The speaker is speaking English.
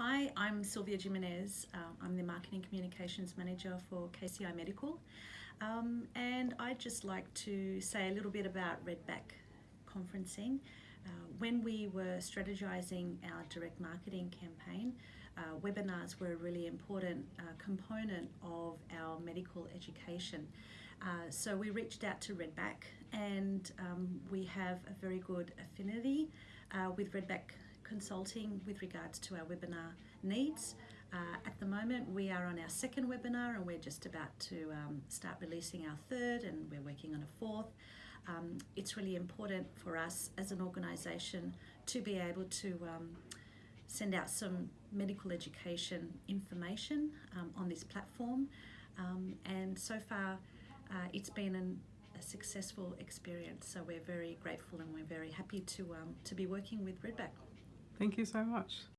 hi, I'm Sylvia Jimenez. Uh, I'm the Marketing Communications Manager for KCI Medical. Um, and I'd just like to say a little bit about Redback conferencing. Uh, when we were strategizing our direct marketing campaign, uh, webinars were a really important uh, component of our medical education. Uh, so we reached out to Redback and um, we have a very good affinity uh, with Redback consulting with regards to our webinar needs. Uh, at the moment, we are on our second webinar and we're just about to um, start releasing our third and we're working on a fourth. Um, it's really important for us as an organisation to be able to um, send out some medical education information um, on this platform. Um, and so far, uh, it's been an, a successful experience. So we're very grateful and we're very happy to, um, to be working with Redback. Thank you so much.